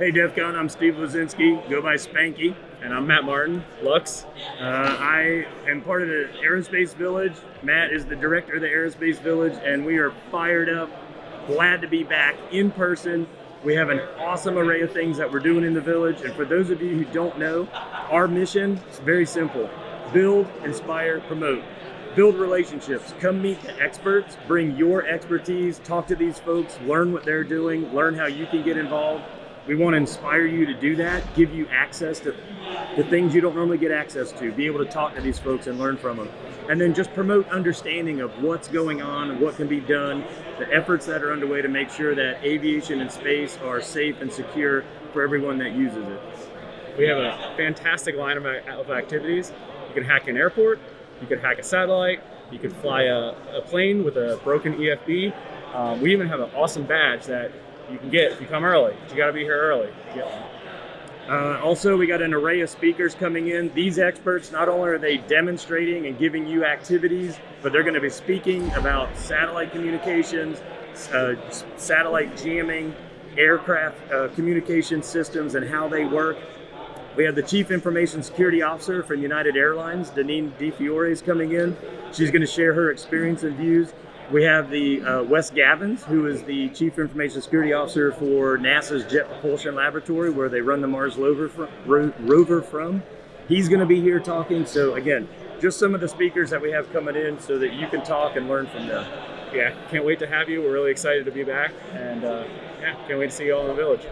Hey DEF CON, I'm Steve Luczynski, go by Spanky. And I'm Matt Martin, Lux. Uh, I am part of the Aerospace Village. Matt is the director of the Aerospace Village, and we are fired up, glad to be back in person. We have an awesome array of things that we're doing in the village, and for those of you who don't know, our mission is very simple. Build, inspire, promote. Build relationships. Come meet the experts. Bring your expertise. Talk to these folks. Learn what they're doing. Learn how you can get involved. We want to inspire you to do that, give you access to the things you don't normally get access to, be able to talk to these folks and learn from them. And then just promote understanding of what's going on and what can be done, the efforts that are underway to make sure that aviation and space are safe and secure for everyone that uses it. We have a fantastic line of activities. You can hack an airport, you can hack a satellite, you can fly a, a plane with a broken EFB. Um, we even have an awesome badge that you can get if you come early. You got to be here early. Uh, also, we got an array of speakers coming in. These experts, not only are they demonstrating and giving you activities, but they're going to be speaking about satellite communications, uh, satellite jamming, aircraft uh, communication systems and how they work. We have the Chief Information Security Officer from United Airlines, Deneen DeFiore is coming in. She's going to share her experience and views. We have the uh, Wes Gavins, who is the Chief Information Security Officer for NASA's Jet Propulsion Laboratory, where they run the Mars rover from. Ro rover from. He's going to be here talking. So again, just some of the speakers that we have coming in so that you can talk and learn from them. Yeah, can't wait to have you. We're really excited to be back. And uh, yeah, can't wait to see you all in the village.